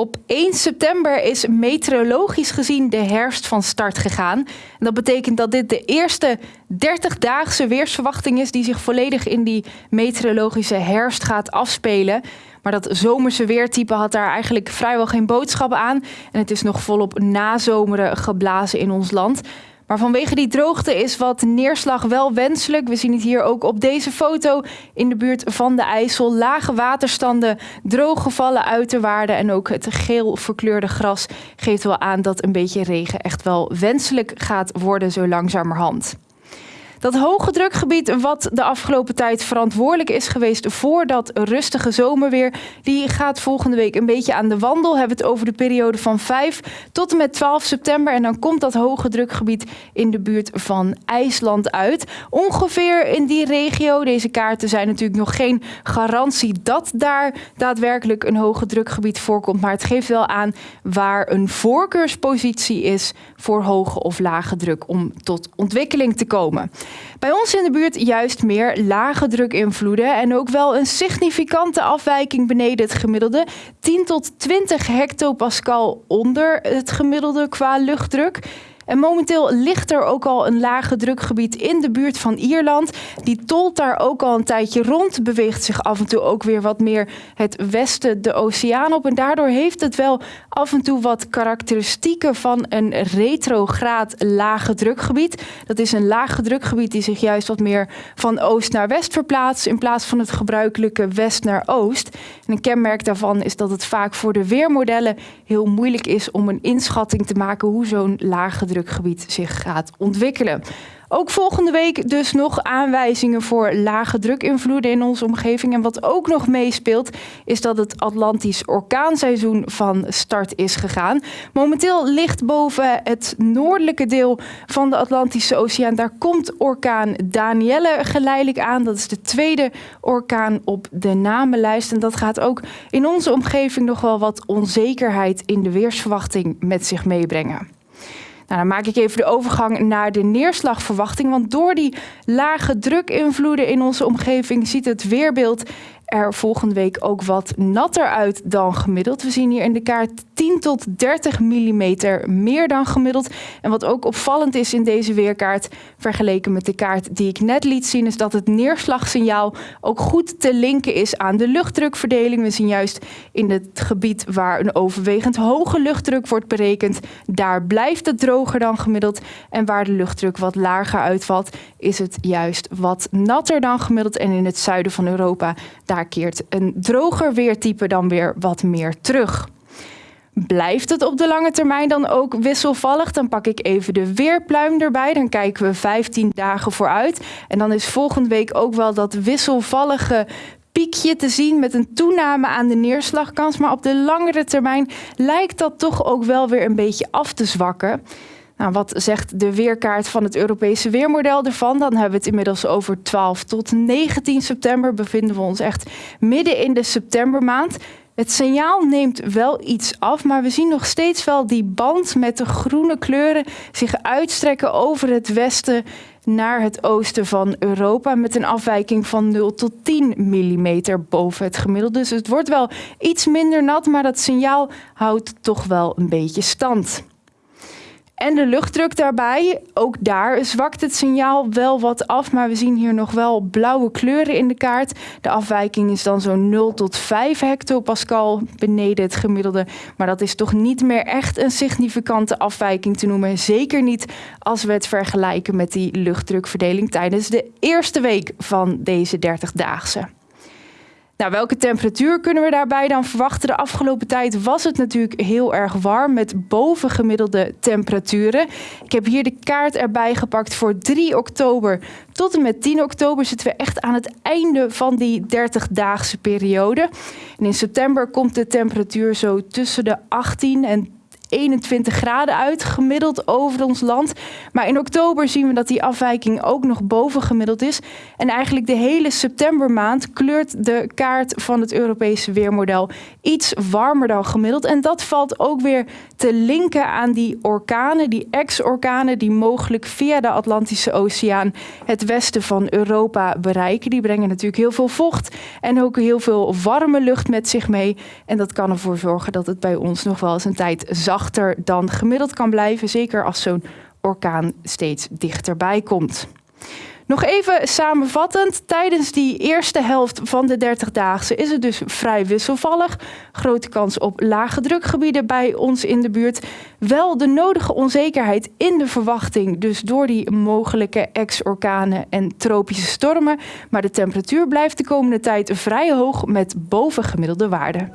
Op 1 september is meteorologisch gezien de herfst van start gegaan. Dat betekent dat dit de eerste 30-daagse weersverwachting is die zich volledig in die meteorologische herfst gaat afspelen. Maar dat zomerse weertype had daar eigenlijk vrijwel geen boodschap aan. En het is nog volop nazomeren geblazen in ons land. Maar vanwege die droogte is wat neerslag wel wenselijk. We zien het hier ook op deze foto in de buurt van de IJssel. Lage waterstanden, drooggevallen uiterwaarden en ook het geel verkleurde gras geeft wel aan dat een beetje regen echt wel wenselijk gaat worden zo langzamerhand. Dat hoge drukgebied wat de afgelopen tijd verantwoordelijk is geweest voor dat rustige zomerweer, die gaat volgende week een beetje aan de wandel. We hebben het over de periode van 5 tot en met 12 september en dan komt dat hoge drukgebied in de buurt van IJsland uit. Ongeveer in die regio, deze kaarten zijn natuurlijk nog geen garantie dat daar daadwerkelijk een hoge drukgebied voorkomt, maar het geeft wel aan waar een voorkeurspositie is voor hoge of lage druk om tot ontwikkeling te komen. Bij ons in de buurt juist meer lage drukinvloeden en ook wel een significante afwijking beneden het gemiddelde. 10 tot 20 hectopascal onder het gemiddelde qua luchtdruk. En momenteel ligt er ook al een lage drukgebied in de buurt van Ierland. Die tolt daar ook al een tijdje rond, beweegt zich af en toe ook weer wat meer het westen de oceaan op. En daardoor heeft het wel af en toe wat karakteristieken van een retrograad lage drukgebied. Dat is een lage drukgebied die zich juist wat meer van oost naar west verplaatst in plaats van het gebruikelijke west naar oost. En een kenmerk daarvan is dat het vaak voor de weermodellen heel moeilijk is om een inschatting te maken hoe zo'n lage drukgebied zich gaat ontwikkelen. Ook volgende week dus nog aanwijzingen voor lage drukinvloeden in onze omgeving. En wat ook nog meespeelt, is dat het Atlantisch orkaanseizoen van start is gegaan. Momenteel ligt boven het noordelijke deel van de Atlantische Oceaan. Daar komt orkaan Danielle geleidelijk aan. Dat is de tweede orkaan op de namenlijst. En dat gaat ook in onze omgeving nog wel wat onzekerheid in de weersverwachting met zich meebrengen. Nou, dan maak ik even de overgang naar de neerslagverwachting. Want door die lage drukinvloeden in onze omgeving ziet het weerbeeld er volgende week ook wat natter uit dan gemiddeld. We zien hier in de kaart 10 tot 30 mm meer dan gemiddeld. En wat ook opvallend is in deze weerkaart, vergeleken met de kaart die ik net liet zien, is dat het neerslagsignaal ook goed te linken is aan de luchtdrukverdeling. We zien juist in het gebied waar een overwegend hoge luchtdruk wordt berekend, daar blijft het droger dan gemiddeld. En waar de luchtdruk wat lager uitvalt, is het juist wat natter dan gemiddeld. En in het zuiden van Europa, daar keert een droger weertype dan weer wat meer terug. Blijft het op de lange termijn dan ook wisselvallig? Dan pak ik even de weerpluim erbij. Dan kijken we 15 dagen vooruit. En dan is volgende week ook wel dat wisselvallige piekje te zien met een toename aan de neerslagkans. Maar op de langere termijn lijkt dat toch ook wel weer een beetje af te zwakken. Nou, wat zegt de weerkaart van het Europese weermodel ervan? Dan hebben we het inmiddels over 12 tot 19 september. Bevinden we ons echt midden in de septembermaand. Het signaal neemt wel iets af, maar we zien nog steeds wel die band met de groene kleuren zich uitstrekken over het westen naar het oosten van Europa met een afwijking van 0 tot 10 mm boven het gemiddelde. Dus het wordt wel iets minder nat, maar dat signaal houdt toch wel een beetje stand. En de luchtdruk daarbij, ook daar zwakt het signaal wel wat af, maar we zien hier nog wel blauwe kleuren in de kaart. De afwijking is dan zo'n 0 tot 5 hectopascal beneden het gemiddelde, maar dat is toch niet meer echt een significante afwijking te noemen. Zeker niet als we het vergelijken met die luchtdrukverdeling tijdens de eerste week van deze 30-daagse. Nou, welke temperatuur kunnen we daarbij dan verwachten? De afgelopen tijd was het natuurlijk heel erg warm met bovengemiddelde temperaturen. Ik heb hier de kaart erbij gepakt voor 3 oktober tot en met 10 oktober zitten we echt aan het einde van die 30-daagse periode. En in september komt de temperatuur zo tussen de 18 en 21 graden uit, gemiddeld over ons land. Maar in oktober zien we dat die afwijking ook nog boven gemiddeld is. En eigenlijk de hele septembermaand kleurt de kaart van het Europese weermodel iets warmer dan gemiddeld. En dat valt ook weer te linken aan die orkanen, die ex-orkanen die mogelijk via de Atlantische Oceaan het westen van Europa bereiken. Die brengen natuurlijk heel veel vocht en ook heel veel warme lucht met zich mee. En dat kan ervoor zorgen dat het bij ons nog wel eens een tijd zachter dan gemiddeld kan blijven. Zeker als zo'n orkaan steeds dichterbij komt. Nog even samenvattend, tijdens die eerste helft van de 30-daagse is het dus vrij wisselvallig. Grote kans op lage drukgebieden bij ons in de buurt. Wel de nodige onzekerheid in de verwachting, dus door die mogelijke ex-orkanen en tropische stormen. Maar de temperatuur blijft de komende tijd vrij hoog met bovengemiddelde waarden.